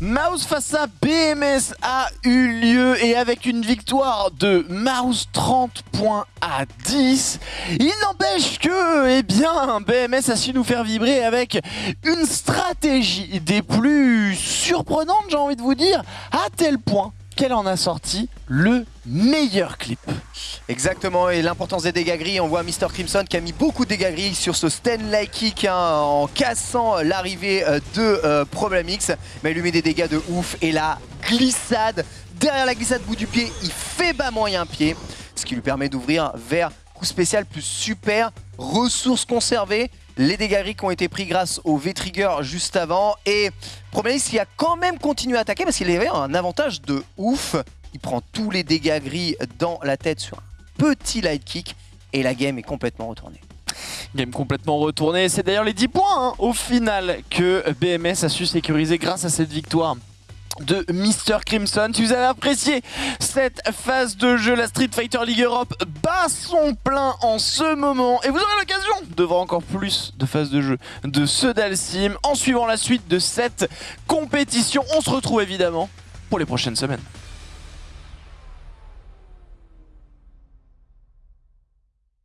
Mouse face à BMS a eu lieu et avec une victoire de Mouse 30 points à 10, il n'empêche que eh bien, BMS a su nous faire vibrer avec une stratégie des plus surprenantes, j'ai envie de vous dire, à tel point qu'elle en a sorti le meilleur clip. Exactement, et l'importance des dégâts gris, on voit Mr. Crimson qui a mis beaucoup de dégâts gris sur ce Stanley Kick hein, en cassant l'arrivée euh, de euh, Problem X, mais il lui met des dégâts de ouf, et la glissade, derrière la glissade bout du pied, il fait bas moyen pied, ce qui lui permet d'ouvrir vers coup spécial plus super, ressources conservées, les dégâts gris qui ont été pris grâce au V-Trigger juste avant, et X qui a quand même continué à attaquer parce qu'il avait un avantage de ouf, il prend tous les dégâts gris dans la tête sur un petit light kick et la game est complètement retournée. Game complètement retournée, c'est d'ailleurs les 10 points hein, au final que BMS a su sécuriser grâce à cette victoire de Mr. Crimson. Si vous avez apprécié cette phase de jeu, la Street Fighter League Europe bat son plein en ce moment. Et vous aurez l'occasion de voir encore plus de phases de jeu de ce Dalsim en suivant la suite de cette compétition. On se retrouve évidemment pour les prochaines semaines.